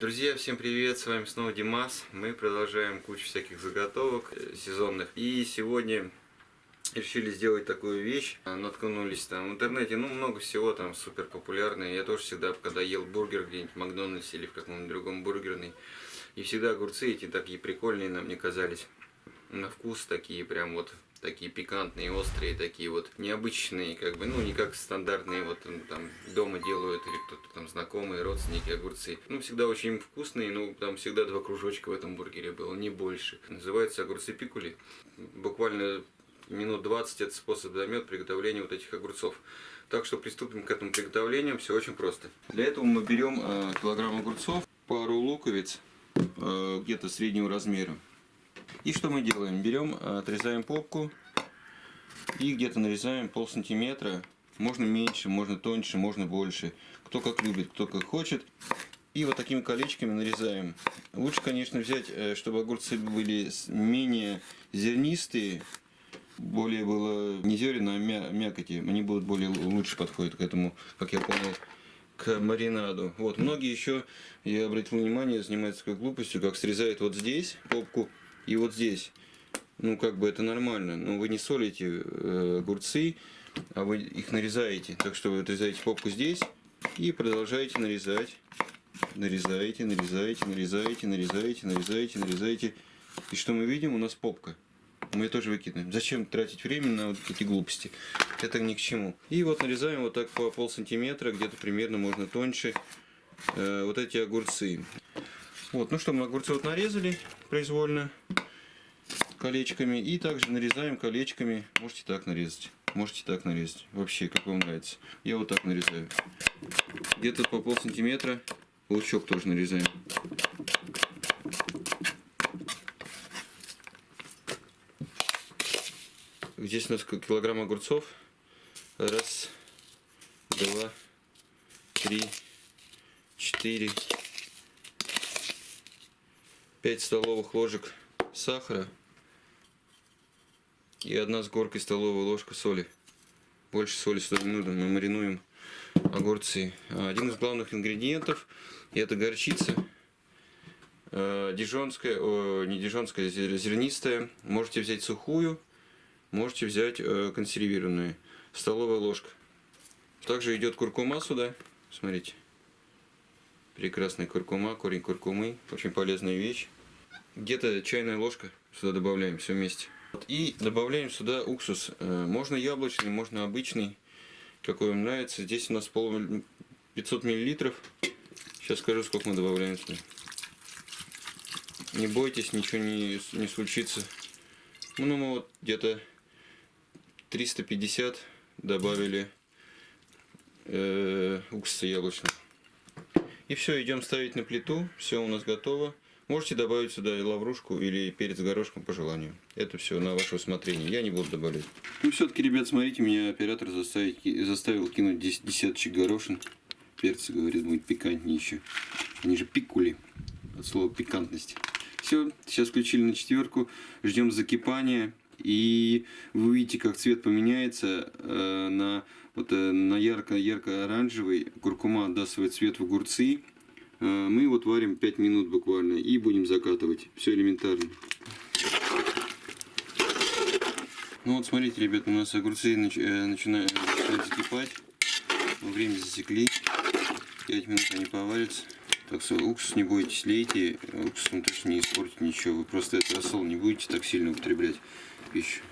Друзья, всем привет, с вами снова Димас. Мы продолжаем кучу всяких заготовок э, сезонных. И сегодня решили сделать такую вещь. Наткнулись там в интернете, ну много всего там супер популярное. Я тоже всегда, когда ел бургер где-нибудь в Макдональдсе или в каком-нибудь другом бургерной, и всегда огурцы эти такие прикольные нам не казались. На вкус такие прям вот такие пикантные, острые, такие вот необычные, как бы, ну, не как стандартные, вот там дома делают или кто-то там знакомые, родственники, огурцы. Ну, всегда очень вкусные, ну, там всегда два кружочка в этом бургере было, не больше. Называется огурцы пикули. Буквально минут 20 этот способ займет приготовления вот этих огурцов. Так что приступим к этому приготовлению, все очень просто. Для этого мы берем э, килограмм огурцов, пару луковиц, э, где-то среднего размера. И что мы делаем? Берем, отрезаем попку и где-то нарезаем пол сантиметра. Можно меньше, можно тоньше, можно больше. Кто как любит, кто как хочет. И вот такими колечками нарезаем. Лучше, конечно, взять, э, чтобы огурцы были менее зернистые, более было не зерен, а мя мякоти. Они будут более лучше подходят к этому, как я понял, к маринаду. Вот, многие еще, я обратил внимание, занимаются такой глупостью, как срезают вот здесь попку и вот здесь. Ну, как бы это нормально. Но вы не солите э, огурцы, а вы их нарезаете. Так что вы отрезаете попку здесь и продолжаете нарезать. Нарезаете, нарезаете, нарезаете, нарезаете, нарезаете, нарезаете. И что мы видим? У нас попка. Мы ее тоже выкидываем. Зачем тратить время на вот эти глупости? Это ни к чему. И вот нарезаем вот так по пол сантиметра, где-то примерно можно тоньше, э, вот эти огурцы. Вот, ну что, мы огурцы вот нарезали произвольно колечками. И также нарезаем колечками. Можете так нарезать. Можете так нарезать. Вообще, как вам нравится. Я вот так нарезаю. Где-то по пол сантиметра. Лучок тоже нарезаем. Здесь у нас килограмм огурцов. Раз, два, три, четыре, 5 столовых ложек сахара и одна с горкой столовая ложка соли. Больше соли сюда не нужно, мы маринуем огурцы. Один из главных ингредиентов это горчица. Э, дижонская, не дижонская, зернистая. Можете взять сухую, можете взять э, консервированную. Столовая ложка. Также идет куркума сюда. Смотрите. Прекрасная куркума, корень куркумы. Очень полезная вещь. Где-то чайная ложка сюда добавляем все вместе. И добавляем сюда уксус. Э, можно яблочный, можно обычный. Какой вам нравится. Здесь у нас пол 500 миллилитров. Сейчас скажу, сколько мы добавляем сюда. Не бойтесь, ничего не, не случится. Ну, мы вот где-то 350 добавили э, уксуса яблочного. И все, идем ставить на плиту. Все у нас готово. Можете добавить сюда лаврушку или перец горошком по желанию. Это все на ваше усмотрение. Я не буду добавлять. Ну все-таки, ребят, смотрите, меня оператор заставить, заставил кинуть десяточек горошин. Перцы, говорит, будет пикантнее еще. Они же пикули. От слова пикантность. Все, сейчас включили на четверку. Ждем закипания. И вы увидите, как цвет поменяется э, на, вот, э, на ярко-ярко-оранжевый. Куркума отдаст свой цвет в огурцы. Э, мы вот варим 5 минут буквально и будем закатывать. Все элементарно. Ну вот смотрите, ребят, у нас огурцы нач э, начинают, закипать. Время засекли. 5 минут они поварятся. Так что уксус не бойтесь, лейте. Уксус он точно не испортит ничего. Вы просто этот рассол не будете так сильно употреблять пищу.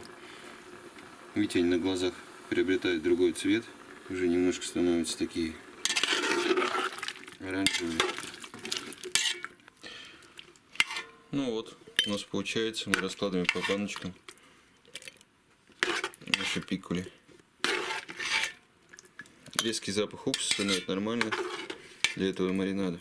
Они на глазах приобретают другой цвет. Уже немножко становятся такие оранжевые. Ну вот, у нас получается, мы раскладываем по баночкам наши пикули. Резкий запах уксуса, но это нормально для этого маринада.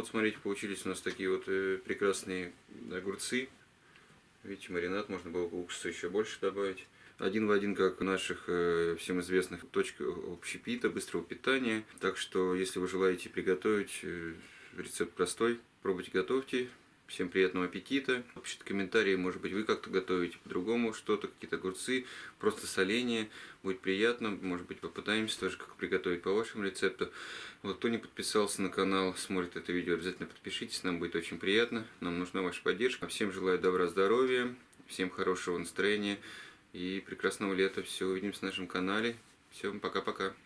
Вот смотрите, получились у нас такие вот э, прекрасные огурцы. Видите, маринад, можно было уксуса еще больше добавить. один в один, как у наших э, всем известных точек общепита, быстрого питания. Так что, если вы желаете приготовить, э, рецепт простой, пробуйте, готовьте. Всем приятного аппетита. Пишите комментарии, может быть, вы как-то готовите по-другому что-то, какие-то огурцы, просто соление. Будет приятно. Может быть, попытаемся тоже как приготовить по вашему рецепту. Вот, кто не подписался на канал, смотрит это видео, обязательно подпишитесь. Нам будет очень приятно. Нам нужна ваша поддержка. Всем желаю добра, здоровья, всем хорошего настроения и прекрасного лета. Все, увидимся на нашем канале. Всем пока-пока.